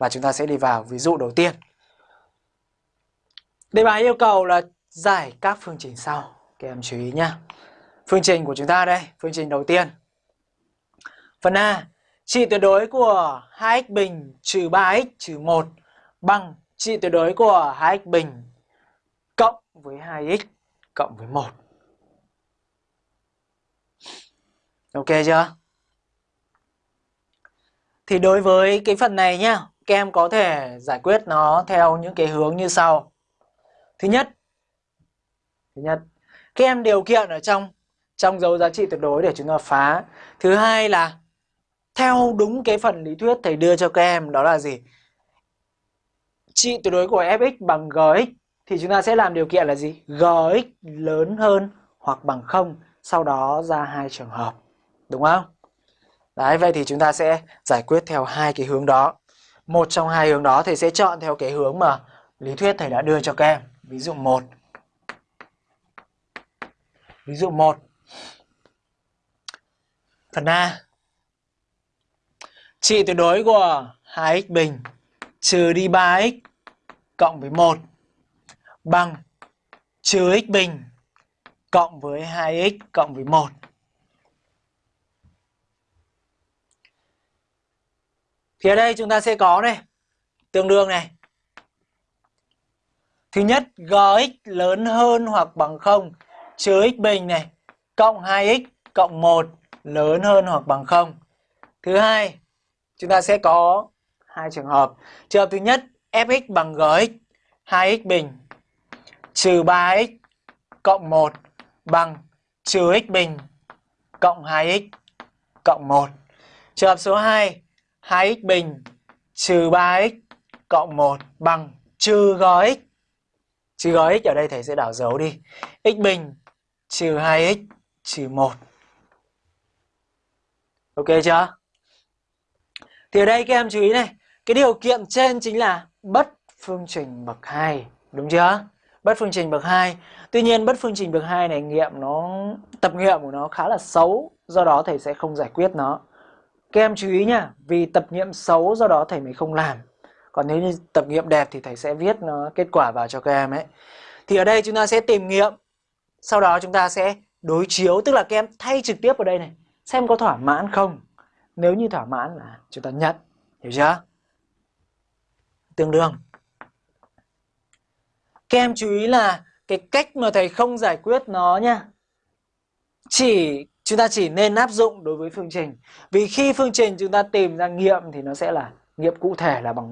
Và chúng ta sẽ đi vào ví dụ đầu tiên. Đề bài yêu cầu là giải các phương trình sau. Các em chú ý nhé. Phương trình của chúng ta đây, phương trình đầu tiên. Phần A, trị tuyệt đối của 2x bình trừ 3x trừ 1 bằng trị tuyệt đối của 2x bình cộng với 2x cộng với 1. Ok chưa? Thì đối với cái phần này nhá, các em có thể giải quyết nó theo những cái hướng như sau. Thứ nhất, thứ nhất, các em điều kiện ở trong trong dấu giá trị tuyệt đối để chúng ta phá. Thứ hai là theo đúng cái phần lý thuyết thầy đưa cho các em đó là gì? Trị tuyệt đối của fx bằng gx thì chúng ta sẽ làm điều kiện là gì? gx lớn hơn hoặc bằng không sau đó ra hai trường hợp. Đúng không? Đấy, vậy thì chúng ta sẽ giải quyết theo hai cái hướng đó. Một trong hai hướng đó thầy sẽ chọn theo cái hướng mà lý thuyết thầy đã đưa cho các em. Ví dụ 1. Ví dụ 1. Phần A. Trị tuyệt đối của 2x bình trừ đi 3x cộng với 1 bằng trừ x bình cộng với 2x cộng với 1. Thì ở đây chúng ta sẽ có này, tương đương này. Thứ nhất, gx lớn hơn hoặc bằng 0 trừ x bình này cộng 2x cộng 1 lớn hơn hoặc bằng 0. Thứ hai, chúng ta sẽ có hai trường hợp. Trường hợp thứ nhất, fx bằng gx 2x bình trừ 3x cộng 1 bằng trừ x bình cộng 2x cộng 1. Trường hợp số 2, 2x bình trừ 3x cộng 1 bằng trừ gx. Trừ gx ở đây thầy sẽ đảo dấu đi. x bình trừ 2x trừ 1. Ok chưa? Thì ở đây các em chú ý này, cái điều kiện trên chính là bất phương trình bậc 2, đúng chưa? Bất phương trình bậc 2. Tuy nhiên bất phương trình bậc 2 này nghiệm nó tập nghiệm của nó khá là xấu, do đó thầy sẽ không giải quyết nó. Các em chú ý nha vì tập nghiệm xấu do đó thầy mới không làm. Còn nếu như tập nghiệm đẹp thì thầy sẽ viết nó kết quả vào cho các em ấy. Thì ở đây chúng ta sẽ tìm nghiệm, sau đó chúng ta sẽ đối chiếu, tức là các em thay trực tiếp vào đây này, xem có thỏa mãn không. Nếu như thỏa mãn là chúng ta nhận, hiểu chưa? Tương đương. Các em chú ý là cái cách mà thầy không giải quyết nó nha. Chỉ chúng ta chỉ nên áp dụng đối với phương trình. Vì khi phương trình chúng ta tìm ra nghiệm thì nó sẽ là nghiệm cụ thể là bằng